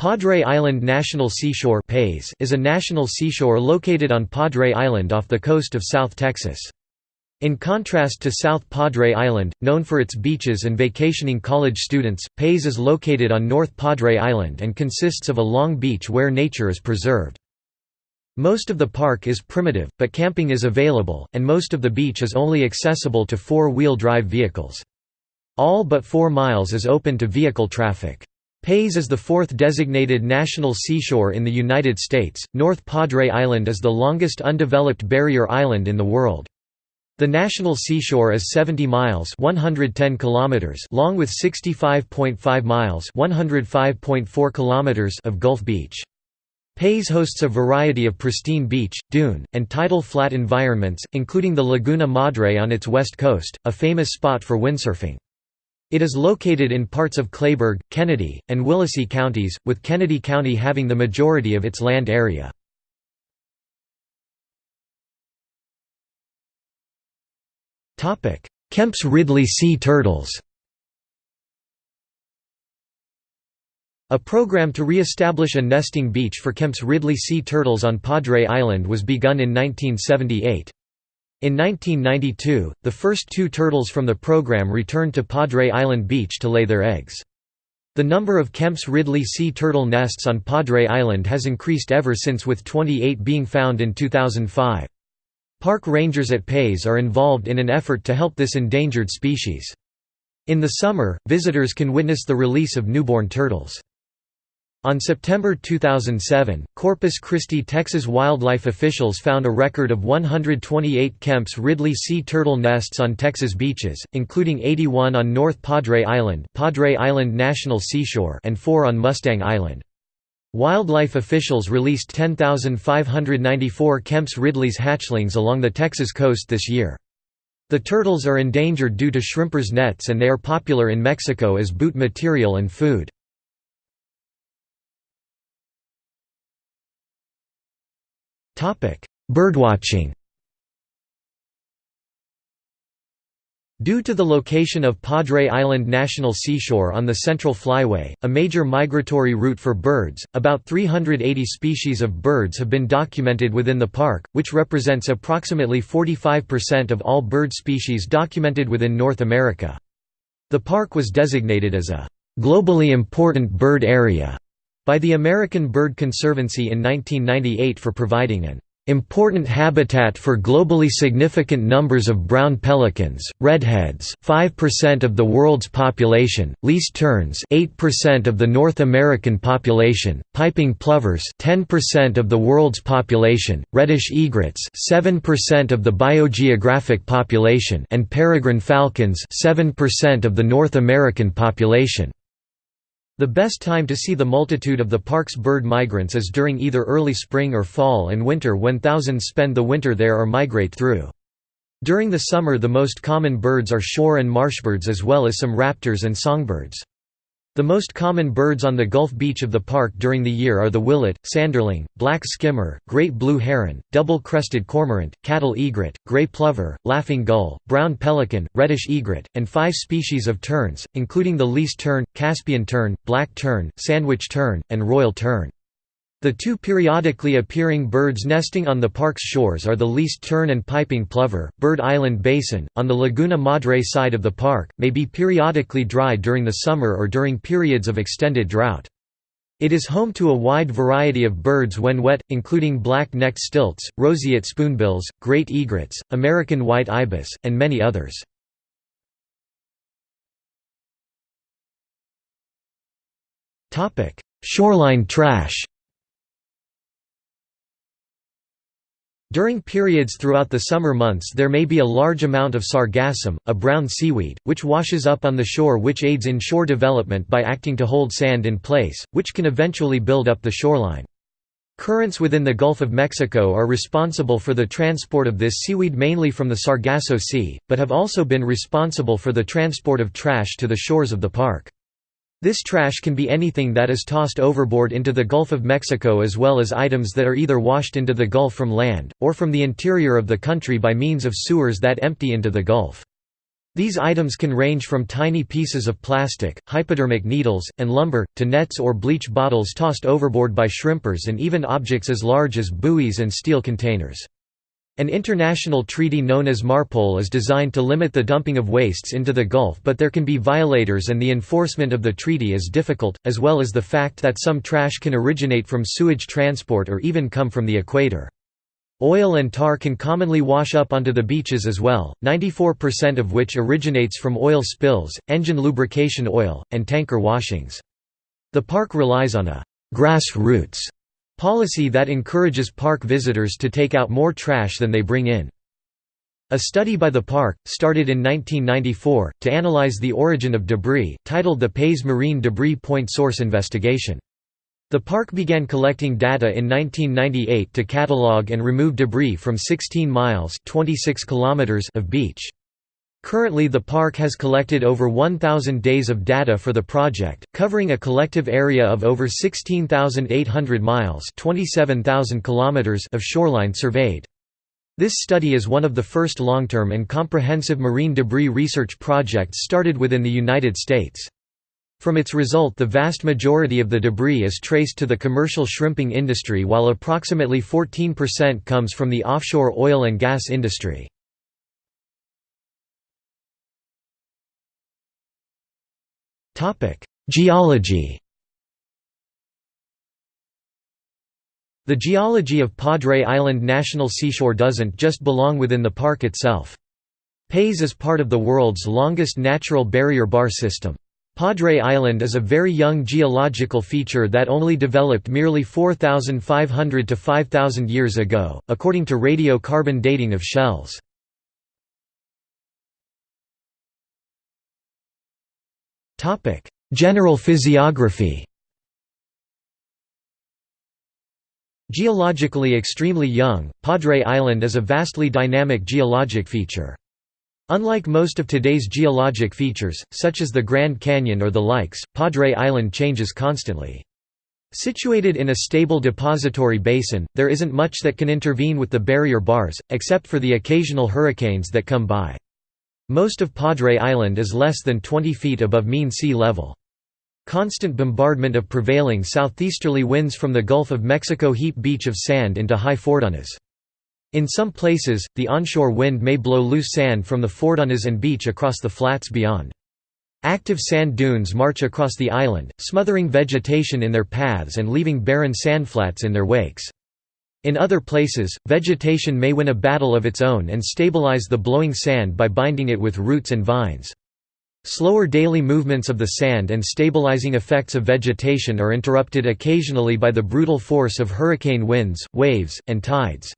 Padre Island National Seashore is a national seashore located on Padre Island off the coast of South Texas. In contrast to South Padre Island, known for its beaches and vacationing college students, PAIS is located on North Padre Island and consists of a long beach where nature is preserved. Most of the park is primitive, but camping is available, and most of the beach is only accessible to four-wheel drive vehicles. All but 4 miles is open to vehicle traffic. PAIS is the fourth designated national seashore in the United States. North Padre Island is the longest undeveloped barrier island in the world. The national seashore is 70 miles (110 kilometers) long with 65.5 miles (105.4 kilometers) of Gulf Beach. PAIS hosts a variety of pristine beach, dune, and tidal flat environments, including the Laguna Madre on its west coast, a famous spot for windsurfing. It is located in parts of Kleberg, Kenedy, and Willacy counties, with Kenedy County having the majority of its land area. Kemp's Ridley sea turtles A program to re-establish a nesting beach for Kemp's Ridley sea turtles on Padre Island was begun in 1978. In 1992, the first two turtles from the program returned to Padre Island Beach to lay their eggs. The number of Kemp's Ridley sea turtle nests on Padre Island has increased ever since with 28 being found in 2005. Park rangers at PAIS are involved in an effort to help this endangered species. In the summer, visitors can witness the release of newborn turtles. On September 2007, Corpus Christi, Texas wildlife officials found a record of 128 Kemp's Ridley sea turtle nests on Texas beaches, including 81 on North Padre Island, Padre Island National Seashore, and 4 on Mustang Island. Wildlife officials released 10,594 Kemp's Ridley's hatchlings along the Texas coast this year. The turtles are endangered due to shrimpers nets and they are popular in Mexico as boot material and food. Birdwatching Due to the location of Padre Island National Seashore on the Central Flyway, a major migratory route for birds, about 380 species of birds have been documented within the park, which represents approximately 45% of all bird species documented within North America. The park was designated as a globally important bird area by the American Bird Conservancy in 1998 for providing an important habitat for globally significant numbers of brown pelicans, redheads 5% of the world's population, least terns 8% of the North American population, piping plovers 10% of the world's population, reddish egrets 7% of the biogeographic population and peregrine falcons 7% of the North American population. The best time to see the multitude of the park's bird migrants is during either early spring or fall and winter when thousands spend the winter there or migrate through. During the summer the most common birds are shore and marshbirds as well as some raptors and songbirds. The most common birds on the Gulf beach of the park during the year are the willet, sanderling, black skimmer, great blue heron, double-crested cormorant, cattle egret, gray plover, laughing gull, brown pelican, reddish egret, and five species of terns, including the least tern, Caspian tern, black tern, sandwich tern, and royal tern. The two periodically appearing birds nesting on the park's shores are the least tern and piping plover. Bird Island Basin, on the Laguna Madre side of the park, may be periodically dry during the summer or during periods of extended drought. It is home to a wide variety of birds when wet, including black-necked stilts, roseate spoonbills, great egrets, American white ibis, and many others. Shoreline trash During periods throughout the summer months there may be a large amount of sargassum, a brown seaweed, which washes up on the shore which aids in shore development by acting to hold sand in place, which can eventually build up the shoreline. Currents within the Gulf of Mexico are responsible for the transport of this seaweed mainly from the Sargasso Sea, but have also been responsible for the transport of trash to the shores of the park. This trash can be anything that is tossed overboard into the Gulf of Mexico as well as items that are either washed into the Gulf from land, or from the interior of the country by means of sewers that empty into the Gulf. These items can range from tiny pieces of plastic, hypodermic needles, and lumber, to nets or bleach bottles tossed overboard by shrimpers and even objects as large as buoys and steel containers. An international treaty known as MARPOL is designed to limit the dumping of wastes into the Gulf but there can be violators and the enforcement of the treaty is difficult, as well as the fact that some trash can originate from sewage transport or even come from the equator. Oil and tar can commonly wash up onto the beaches as well, 94% of which originates from oil spills, engine lubrication oil, and tanker washings. The park relies on a «grassroots» policy that encourages park visitors to take out more trash than they bring in. A study by the park, started in 1994, to analyze the origin of debris, titled the PAIS Marine Debris Point Source Investigation. The park began collecting data in 1998 to catalog and remove debris from 16 miles 26 kilometers of beach. Currently the park has collected over 1,000 days of data for the project, covering a collective area of over 16,800 miles 27,000 kilometers of shoreline surveyed. This study is one of the first long-term and comprehensive marine debris research projects started within the United States. From its result the vast majority of the debris is traced to the commercial shrimping industry while approximately 14% comes from the offshore oil and gas industry. Geology The geology of Padre Island National Seashore doesn't just belong within the park itself. PAIS is part of the world's longest natural barrier bar system. Padre Island is a very young geological feature that only developed merely 4,500 to 5,000 years ago, according to radiocarbon dating of shells. General physiography Geologically extremely young, Padre Island is a vastly dynamic geologic feature. Unlike most of today's geologic features, such as the Grand Canyon or the likes, Padre Island changes constantly. Situated in a stable depository basin, there isn't much that can intervene with the barrier bars, except for the occasional hurricanes that come by. Most of Padre Island is less than 20 feet above mean sea level. Constant bombardment of prevailing southeasterly winds from the Gulf of Mexico heap beach of sand into high foredunes. In some places, the onshore wind may blow loose sand from the foredunes and beach across the flats beyond. Active sand dunes march across the island, smothering vegetation in their paths and leaving barren sandflats in their wakes. In other places, vegetation may win a battle of its own and stabilize the blowing sand by binding it with roots and vines. Slower daily movements of the sand and stabilizing effects of vegetation are interrupted occasionally by the brutal force of hurricane winds, waves, and tides.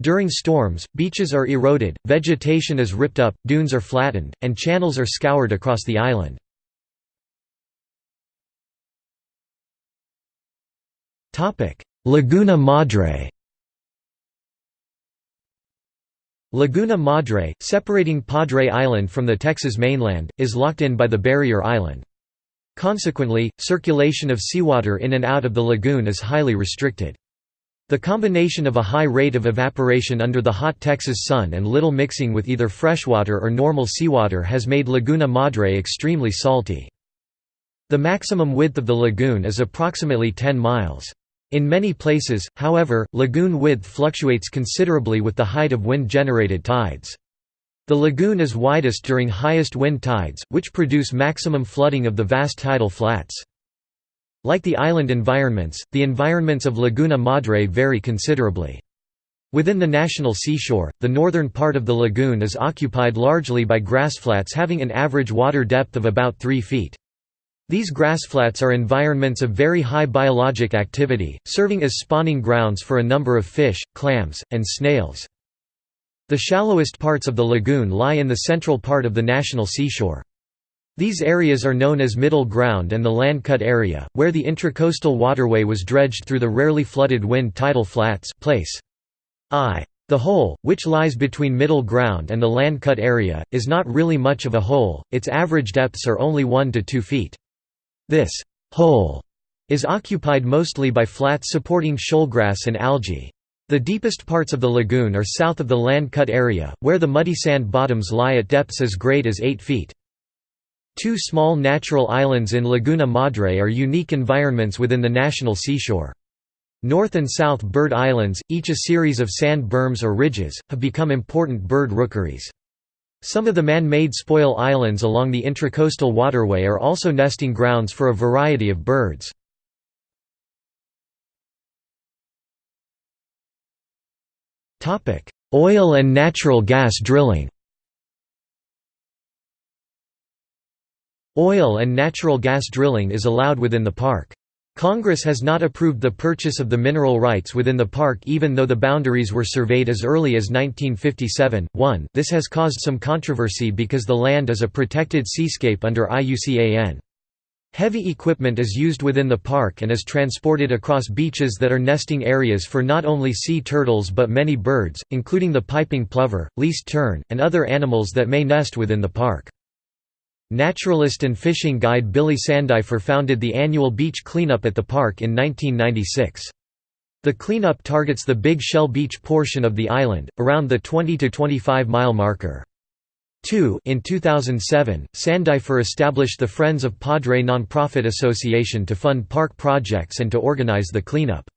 During storms, beaches are eroded, vegetation is ripped up, dunes are flattened, and channels are scoured across the island. Laguna Madre Laguna Madre, separating Padre Island from the Texas mainland, is locked in by the barrier island. Consequently, circulation of seawater in and out of the lagoon is highly restricted. The combination of a high rate of evaporation under the hot Texas sun and little mixing with either freshwater or normal seawater has made Laguna Madre extremely salty. The maximum width of the lagoon is approximately 10 miles. In many places, however, lagoon width fluctuates considerably with the height of wind-generated tides. The lagoon is widest during highest wind tides, which produce maximum flooding of the vast tidal flats. Like the island environments, the environments of Laguna Madre vary considerably. Within the national seashore, the northern part of the lagoon is occupied largely by grassflats having an average water depth of about 3 feet. These grassflats are environments of very high biologic activity, serving as spawning grounds for a number of fish, clams, and snails. The shallowest parts of the lagoon lie in the central part of the national seashore. These areas are known as Middle Ground and the Land Cut area, where the intracoastal waterway was dredged through the rarely flooded wind tidal flats place. I. The hole, which lies between Middle Ground and the Land Cut area, is not really much of a hole, its average depths are only 1 to 2 feet. This hole is occupied mostly by flats supporting shoalgrass and algae. The deepest parts of the lagoon are south of the land cut area, where the muddy sand bottoms lie at depths as great as 8 feet. Two small natural islands in Laguna Madre are unique environments within the national seashore. North and South Bird Islands, each a series of sand berms or ridges, have become important bird rookeries. Some of the man-made spoil islands along the intracoastal waterway are also nesting grounds for a variety of birds. Oil and natural gas drilling Oil and natural gas drilling is allowed within the park. Congress has not approved the purchase of the mineral rights within the park even though the boundaries were surveyed as early as 1957. 1 This has caused some controversy because the land is a protected seascape under IUCN. Heavy equipment is used within the park and is transported across beaches that are nesting areas for not only sea turtles but many birds, including the piping plover, least tern, and other animals that may nest within the park. Naturalist and fishing guide Billy Sandifer founded the annual beach cleanup at the park in 1996. The cleanup targets the Big Shell Beach portion of the island, around the 20 to 25 mile marker. 2 In 2007, Sandifer established the Friends of Padre nonprofit association to fund park projects and to organize the cleanup.